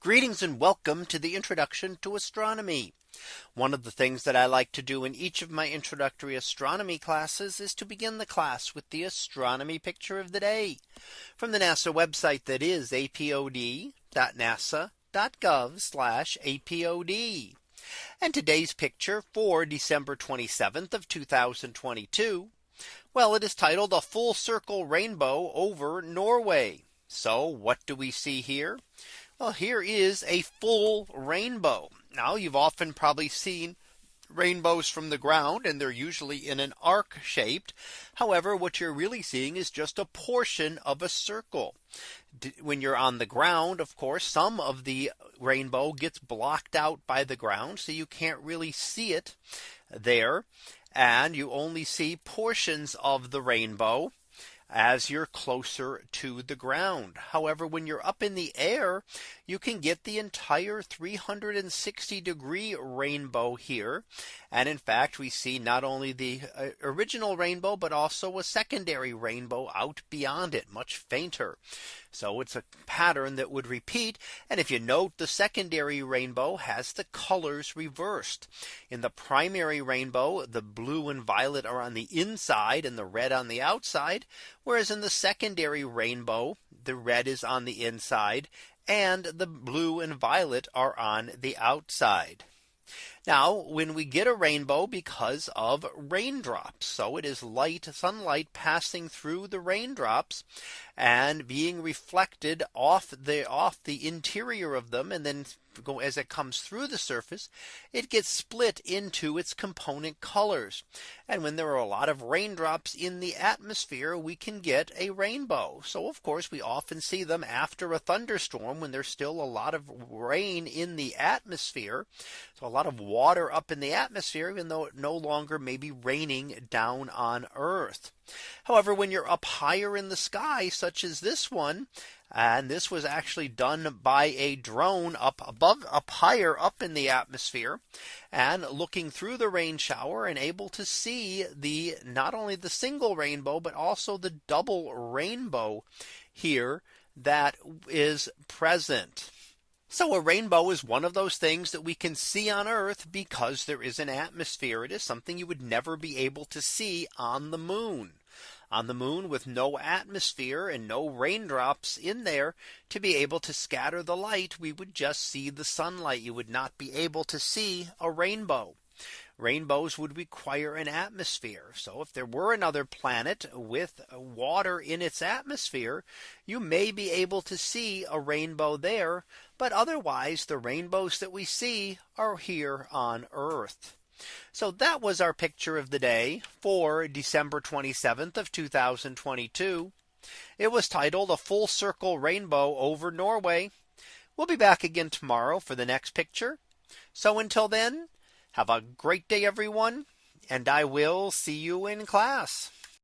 Greetings and welcome to the introduction to astronomy. One of the things that I like to do in each of my introductory astronomy classes is to begin the class with the astronomy picture of the day from the NASA website that is apod.nasa.gov apod. And today's picture for December 27th of 2022. Well, it is titled a full circle rainbow over Norway. So what do we see here? Well, here is a full rainbow. Now you've often probably seen rainbows from the ground and they're usually in an arc shaped. However, what you're really seeing is just a portion of a circle. When you're on the ground, of course, some of the rainbow gets blocked out by the ground. So you can't really see it there. And you only see portions of the rainbow as you're closer to the ground. However, when you're up in the air, you can get the entire 360 degree rainbow here. And in fact, we see not only the uh, original rainbow, but also a secondary rainbow out beyond it much fainter. So it's a pattern that would repeat. And if you note the secondary rainbow has the colors reversed in the primary rainbow, the blue and violet are on the inside and the red on the outside. Whereas in the secondary rainbow, the red is on the inside and the blue and violet are on the outside. Now when we get a rainbow because of raindrops. So it is light sunlight passing through the raindrops and being reflected off the off the interior of them and then go as it comes through the surface, it gets split into its component colors. And when there are a lot of raindrops in the atmosphere, we can get a rainbow. So of course, we often see them after a thunderstorm when there's still a lot of rain in the atmosphere. So a lot of water up in the atmosphere, even though it no longer may be raining down on Earth. However, when you're up higher in the sky, such as this one, and this was actually done by a drone up above up higher up in the atmosphere and looking through the rain shower and able to see the not only the single rainbow, but also the double rainbow here that is present. So a rainbow is one of those things that we can see on Earth because there is an atmosphere. It is something you would never be able to see on the moon on the moon with no atmosphere and no raindrops in there to be able to scatter the light, we would just see the sunlight. You would not be able to see a rainbow. Rainbows would require an atmosphere. So if there were another planet with water in its atmosphere, you may be able to see a rainbow there. But otherwise, the rainbows that we see are here on Earth. So that was our picture of the day for December 27th of 2022. It was titled a full circle rainbow over Norway. We'll be back again tomorrow for the next picture. So until then, have a great day, everyone. And I will see you in class.